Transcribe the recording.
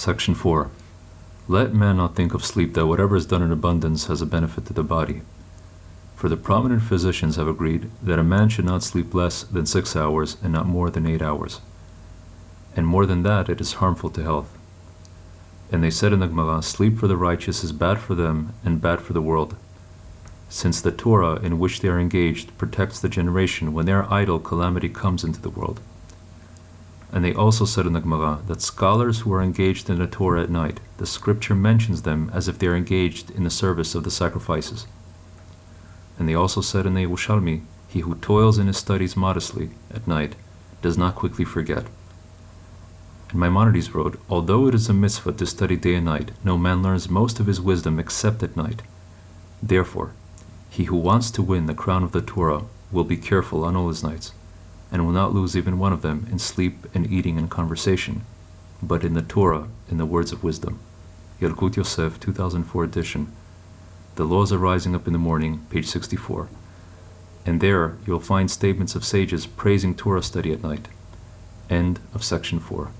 Section 4. Let man not think of sleep that whatever is done in abundance has a benefit to the body. For the prominent physicians have agreed that a man should not sleep less than six hours and not more than eight hours. And more than that, it is harmful to health. And they said in the Gemara, sleep for the righteous is bad for them and bad for the world. Since the Torah in which they are engaged protects the generation when they are idle, calamity comes into the world. And they also said in the Gemara that scholars who are engaged in the Torah at night, the scripture mentions them as if they are engaged in the service of the sacrifices. And they also said in the Yerushalmi, he who toils in his studies modestly at night does not quickly forget. And Maimonides wrote, Although it is a mitzvah to study day and night, no man learns most of his wisdom except at night. Therefore, he who wants to win the crown of the Torah will be careful on all his nights and will not lose even one of them in sleep and eating and conversation, but in the Torah, in the words of wisdom. Yalkut Yosef, 2004 edition. The Laws of Rising Up in the Morning, page 64. And there you'll find statements of sages praising Torah study at night. End of section 4.